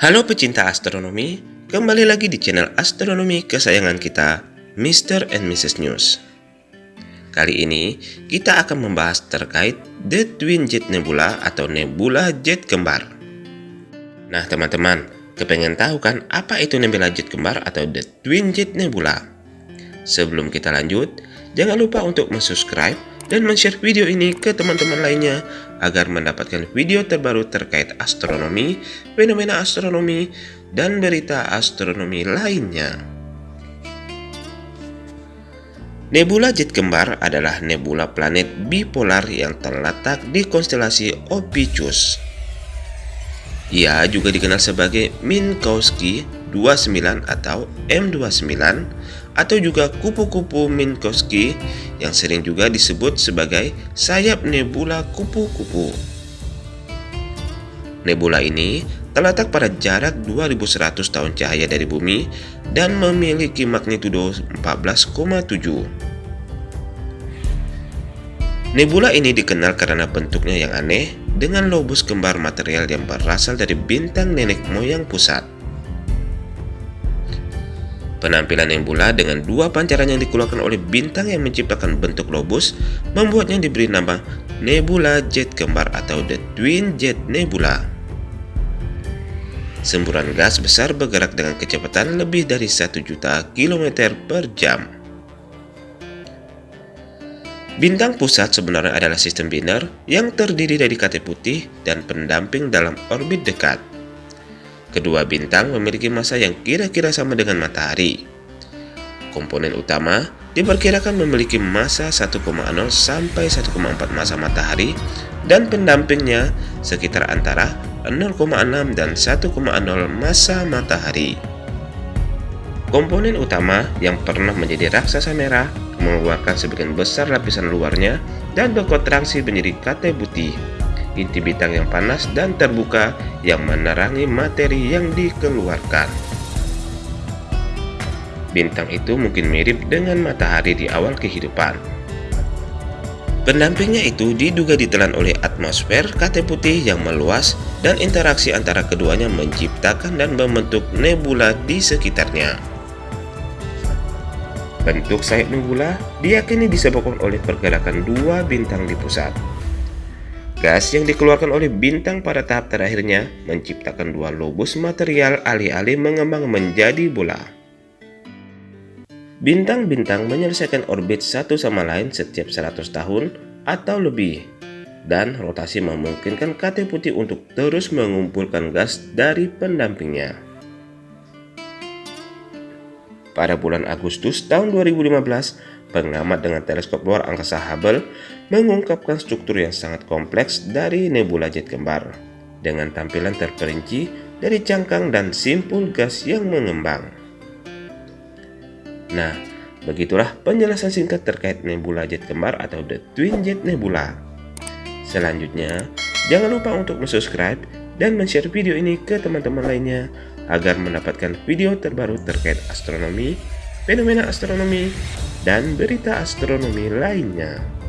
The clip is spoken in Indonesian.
Halo pecinta astronomi, kembali lagi di channel astronomi kesayangan kita, Mr. and Mrs. News. Kali ini, kita akan membahas terkait The Twin Jet Nebula atau Nebula Jet Kembar. Nah teman-teman, kepengen tahu kan apa itu Nebula Jet Kembar atau The Twin Jet Nebula? Sebelum kita lanjut, jangan lupa untuk subscribe dan share video ini ke teman-teman lainnya agar mendapatkan video terbaru terkait astronomi, fenomena astronomi, dan berita astronomi lainnya. Nebula Jet Kembar adalah nebula planet bipolar yang terletak di konstelasi Ophiuchus. Ia juga dikenal sebagai Minkowski 29 atau M29 atau juga kupu-kupu Minkowski yang sering juga disebut sebagai sayap nebula kupu-kupu. Nebula ini terletak pada jarak 2100 tahun cahaya dari bumi dan memiliki magnitudo 14,7. Nebula ini dikenal karena bentuknya yang aneh dengan lobus kembar material yang berasal dari bintang nenek moyang pusat. Penampilan nebula dengan dua pancaran yang dikeluarkan oleh bintang yang menciptakan bentuk lobus membuatnya diberi nama Nebula Jet Kembar atau The Twin Jet Nebula. Semburan gas besar bergerak dengan kecepatan lebih dari 1 juta kilometer per jam. Bintang pusat sebenarnya adalah sistem biner yang terdiri dari katai putih dan pendamping dalam orbit dekat. Kedua bintang memiliki massa yang kira-kira sama dengan matahari. Komponen utama diperkirakan memiliki massa 1,0 sampai 1,4 massa matahari dan pendampingnya sekitar antara 0,6 dan 1,0 massa matahari. Komponen utama yang pernah menjadi raksasa merah mengeluarkan sebagian besar lapisan luarnya dan berkontraksi menjadi katai putih inti bintang yang panas dan terbuka yang menerangi materi yang dikeluarkan. Bintang itu mungkin mirip dengan matahari di awal kehidupan. Pendampingnya itu diduga ditelan oleh atmosfer katai putih yang meluas dan interaksi antara keduanya menciptakan dan membentuk nebula di sekitarnya. Bentuk sayap nebula diyakini disebabkan oleh pergerakan dua bintang di pusat. Gas yang dikeluarkan oleh bintang pada tahap terakhirnya menciptakan dua lobus material alih-alih mengembang menjadi bola. Bintang-bintang menyelesaikan orbit satu sama lain setiap 100 tahun atau lebih, dan rotasi memungkinkan katai putih untuk terus mengumpulkan gas dari pendampingnya. Pada bulan Agustus tahun 2015, pengamat dengan teleskop luar angkasa Hubble mengungkapkan struktur yang sangat kompleks dari nebula jet kembar dengan tampilan terperinci dari cangkang dan simpul gas yang mengembang. Nah, begitulah penjelasan singkat terkait nebula jet kembar atau The Twin Jet Nebula. Selanjutnya, jangan lupa untuk subscribe dan share video ini ke teman-teman lainnya agar mendapatkan video terbaru terkait astronomi, fenomena astronomi, dan berita astronomi lainnya.